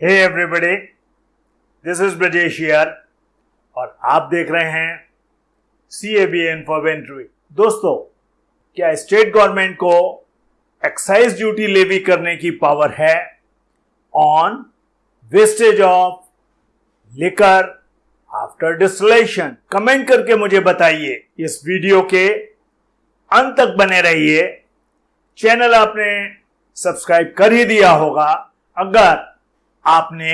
Hey everybody this is Brajesh और आप देख रहे हैं C A B N for दोस्तों, क्या स्टेट गवर्नमेंट को एक्साइज ड्यूटी लेवी करने की पावर है on wastage of liquor after distillation comment करके मुझे बताइए। इस वीडियो के अंत तक बने रहिए। चैनल आपने सब्सक्राइब कर ही दिया होगा। अगर आपने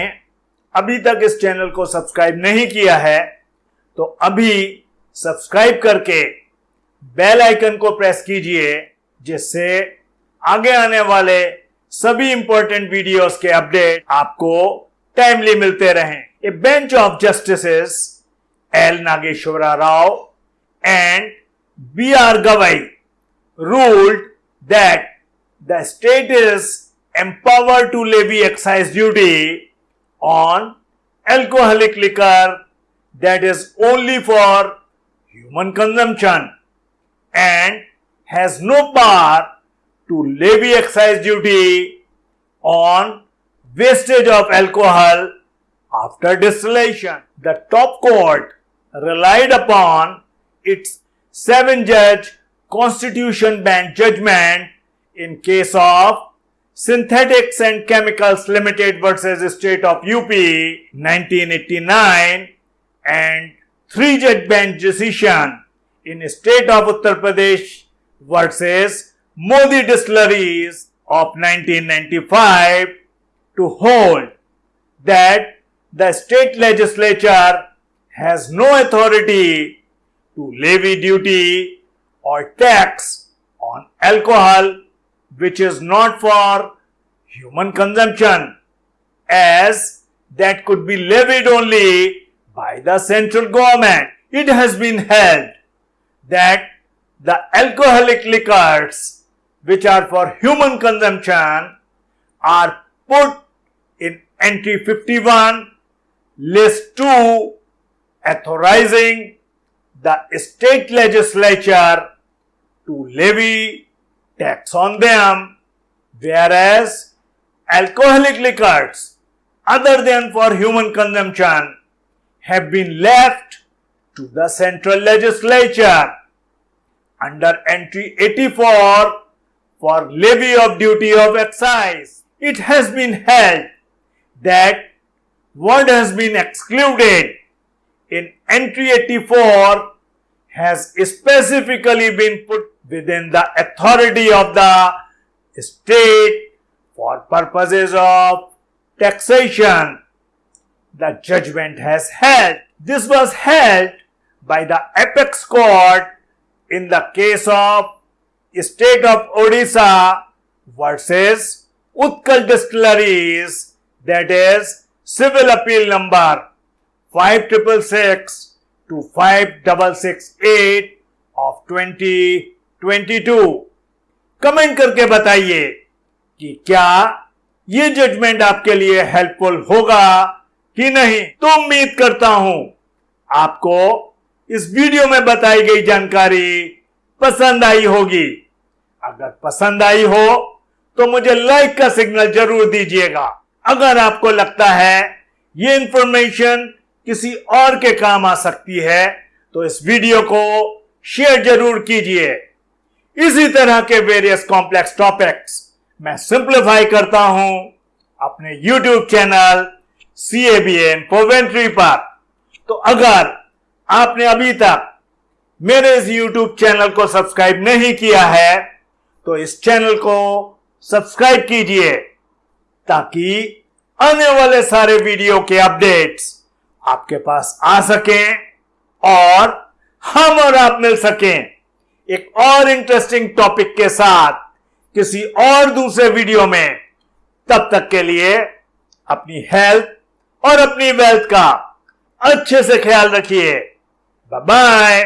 अभी तक इस चैनल को सब्सक्राइब नहीं किया है तो अभी सब्सक्राइब करके बेल आइकन को प्रेस कीजिए, जिससे आगे आने वाले सभी इंपॉर्टेंट वीडियोस के अपडेट आपको टाइमली मिलते रहें। A bench of justice L Nageshwara Rao and B R Gavai ruled that the state is empowered to levy excise duty on alcoholic liquor that is only for human consumption and has no power to levy excise duty on wastage of alcohol after distillation. The top court relied upon its seven judge constitution bench judgment in case of Synthetics and Chemicals Limited versus State of UP 1989 and three judge bench decision in State of Uttar Pradesh versus Modi Distilleries of 1995 to hold that the state legislature has no authority to levy duty or tax on alcohol which is not for human consumption as that could be levied only by the central government. It has been held that the alcoholic liquors which are for human consumption are put in entry 51 list 2 authorizing the state legislature to levy tax on them, whereas alcoholic liquors other than for human consumption have been left to the central legislature under entry 84 for levy of duty of excise. It has been held that what has been excluded in entry 84 has specifically been put within the authority of the state for purposes of taxation. The judgment has held. This was held by the apex court in the case of state of Odisha versus Utkal distilleries that is civil appeal number 5666 to 5668 of 20 22 comment करके बताइए कि क्या ये judgement आपके लिए helpful होगा कि नहीं। तो उम्मीद करता हूँ आपको इस वीडियो में बताई गई जानकारी पसंद आई होगी। अगर पसंद आई हो तो मुझे लाइक का सिग्नल ज़रूर दीजिएगा। अगर आपको लगता है ये इंफॉर्मेशन किसी और के काम आ सकती है तो इस वीडियो को शेयर ज़रूर कीजिए। इसी तरह के वेरियस कॉम्प्लेक्स टॉपिक्स मैं सिंप्लीफाई करता हूँ अपने YouTube channel C A B N पोवेंट्री पर। तो अगर आपने अभी तक मेरे इस YouTube चैनल को सब्सक्राइब नहीं किया है तो इस चैनल को सब्सक्राइब कीजिए ताकि आने वाले सारे वीडियो के अपडेट्स आपके पास आ सकें और हम और आप मिल सकें। एक और इंटरेस्टिंग टॉपिक के साथ किसी और दूसरे वीडियो में। तब तक के लिए अपनी हेल्थ और अपनी वेल्थ का अच्छे से ख्याल रखिए। बाय